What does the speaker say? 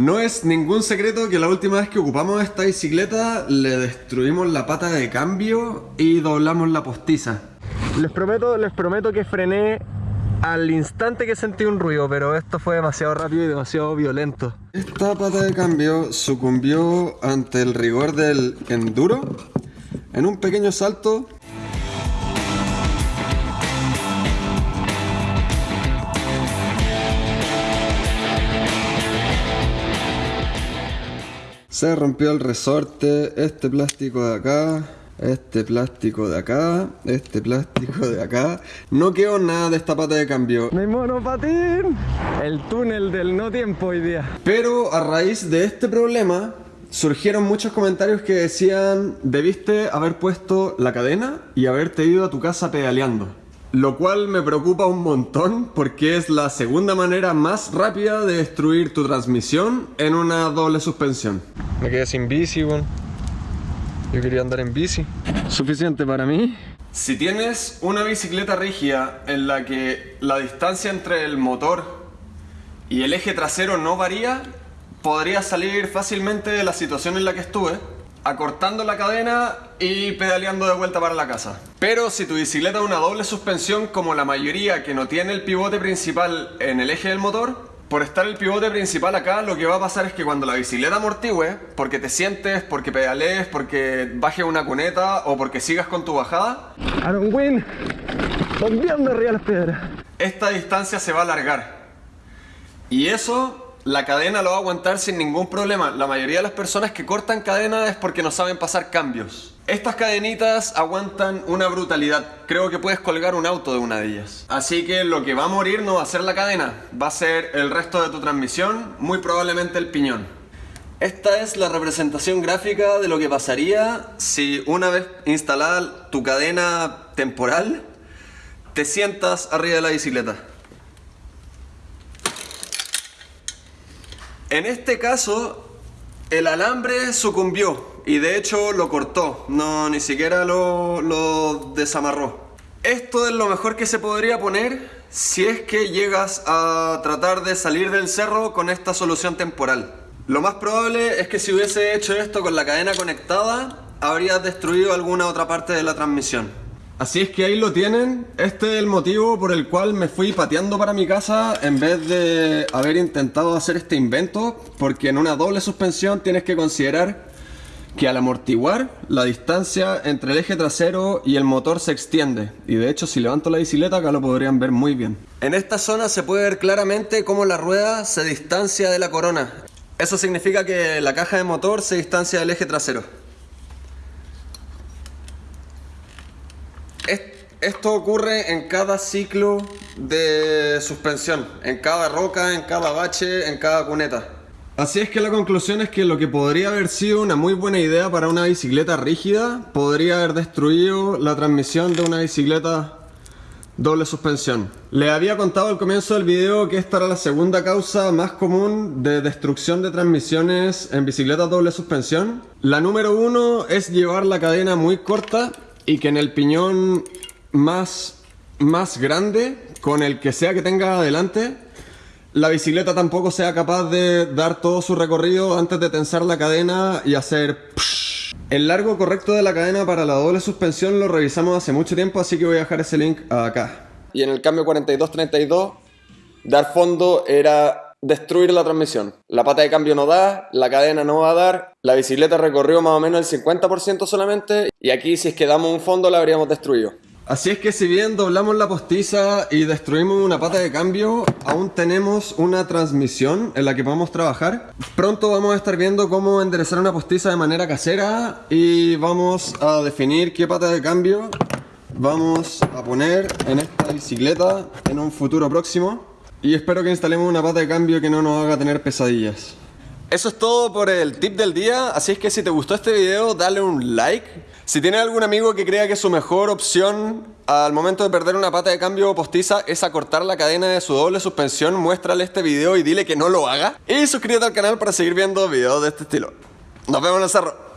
No es ningún secreto que la última vez que ocupamos esta bicicleta le destruimos la pata de cambio y doblamos la postiza. Les prometo, les prometo que frené al instante que sentí un ruido, pero esto fue demasiado rápido y demasiado violento. Esta pata de cambio sucumbió ante el rigor del enduro. En un pequeño salto Se rompió el resorte, este plástico de acá, este plástico de acá, este plástico de acá. No quedó nada de esta pata de cambio. ¡Mi monopatín! El túnel del no tiempo hoy día. Pero a raíz de este problema, surgieron muchos comentarios que decían debiste haber puesto la cadena y haberte ido a tu casa pedaleando. Lo cual me preocupa un montón porque es la segunda manera más rápida de destruir tu transmisión en una doble suspensión. Me quedé sin bici, bueno. Yo quería andar en bici. Suficiente para mí. Si tienes una bicicleta rígida en la que la distancia entre el motor y el eje trasero no varía, podrías salir fácilmente de la situación en la que estuve acortando la cadena y pedaleando de vuelta para la casa. Pero si tu bicicleta es una doble suspensión como la mayoría que no tiene el pivote principal en el eje del motor, por estar el pivote principal acá, lo que va a pasar es que cuando la bicicleta amortigüe, porque te sientes, porque pedalees, porque bajes una cuneta o porque sigas con tu bajada, Aaron Win, volviendo arriba las piedras. Esta distancia se va a alargar. Y eso la cadena lo va a aguantar sin ningún problema. La mayoría de las personas que cortan cadena es porque no saben pasar cambios. Estas cadenitas aguantan una brutalidad. Creo que puedes colgar un auto de una de ellas. Así que lo que va a morir no va a ser la cadena, va a ser el resto de tu transmisión, muy probablemente el piñón. Esta es la representación gráfica de lo que pasaría si una vez instalada tu cadena temporal, te sientas arriba de la bicicleta. En este caso, el alambre sucumbió y de hecho lo cortó, no ni siquiera lo, lo desamarró. Esto es lo mejor que se podría poner si es que llegas a tratar de salir del cerro con esta solución temporal. Lo más probable es que si hubiese hecho esto con la cadena conectada, habrías destruido alguna otra parte de la transmisión. Así es que ahí lo tienen, este es el motivo por el cual me fui pateando para mi casa en vez de haber intentado hacer este invento, porque en una doble suspensión tienes que considerar que al amortiguar la distancia entre el eje trasero y el motor se extiende y de hecho si levanto la bicicleta acá lo podrían ver muy bien. En esta zona se puede ver claramente cómo la rueda se distancia de la corona. Eso significa que la caja de motor se distancia del eje trasero. Esto ocurre en cada ciclo de suspensión, en cada roca, en cada bache, en cada cuneta. Así es que la conclusión es que lo que podría haber sido una muy buena idea para una bicicleta rígida podría haber destruido la transmisión de una bicicleta doble suspensión. Le había contado al comienzo del video que esta era la segunda causa más común de destrucción de transmisiones en bicicletas doble suspensión. La número uno es llevar la cadena muy corta y que en el piñón más, más grande con el que sea que tenga adelante, la bicicleta tampoco sea capaz de dar todo su recorrido antes de tensar la cadena y hacer... El largo correcto de la cadena para la doble suspensión lo revisamos hace mucho tiempo, así que voy a dejar ese link acá. Y en el cambio 42-32, dar fondo era destruir la transmisión. La pata de cambio no da, la cadena no va a dar, la bicicleta recorrió más o menos el 50% solamente, y aquí si es que damos un fondo la habríamos destruido. Así es que si bien doblamos la postiza y destruimos una pata de cambio, aún tenemos una transmisión en la que podemos trabajar. Pronto vamos a estar viendo cómo enderezar una postiza de manera casera y vamos a definir qué pata de cambio vamos a poner en esta bicicleta en un futuro próximo. Y espero que instalemos una pata de cambio que no nos haga tener pesadillas. Eso es todo por el tip del día, así es que si te gustó este video dale un like si tienes algún amigo que crea que su mejor opción al momento de perder una pata de cambio postiza es acortar la cadena de su doble suspensión, muéstrale este video y dile que no lo haga. Y suscríbete al canal para seguir viendo videos de este estilo. Nos vemos en el cerro.